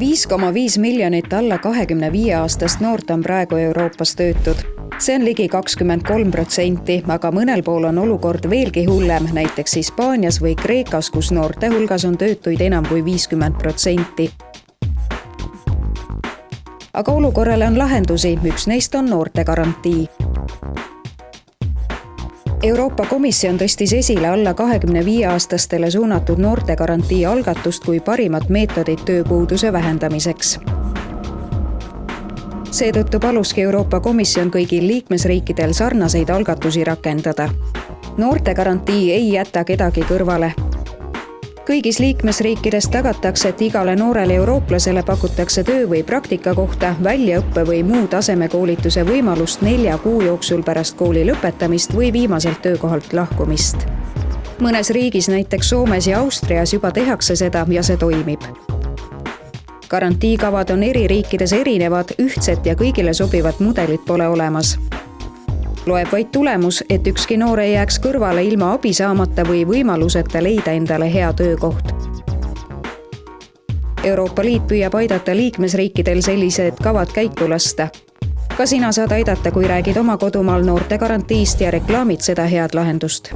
viis koma viis miljonit alla kahekümne viie aastast noort on praegu Euroopas töötud. see on ligi kakskümmend kolm protsenti, aga mõnel pool on olukord veelgi hullem, näiteks Hispaanias või Kreekas, kus noorte hulgas on töötuid enam kui viiskümmend protsenti. aga olukorrale on lahendusi, üks neist on noortegarantii Euroopa Komisjon tõstis esile alla kahekümne viie aastastele suunatud noortegarantii algatust kui parimat meetodit tööpuuduse vähendamiseks. seetõttu paluski Euroopa Komisjon kõigil liikmesriikidel sarnaseid algatusi rakendada. noortegarantii ei jäta kedagi kõrvale kõigis liikmesriikides tagatakse, et igale noorele eurooplasele pakutakse töö või praktikakohta, väljaõppe või muu tasemekoolituse võimalust nelja kuu jooksul pärast kooli lõpetamist või viimaselt töökohalt lahkumist. mõnes riigis, näiteks Soomes ja Austrias juba tehakse seda ja see toimib garantiikavad on eri riikides erinevad, ühtset ja kõigile sobivat mudelit pole olemas loeb vaid tulemus, et ükski noor ei jääks kõrvale ilma abi saamata või võimaluseta leida endale hea töökoht. Euroopa Liit püüab aidata liikmesriikidel sellised kavad käiku lasta. ka sina saad aidata, kui räägid oma kodumaal noortegarantiist ja reklaamid seda head lahendust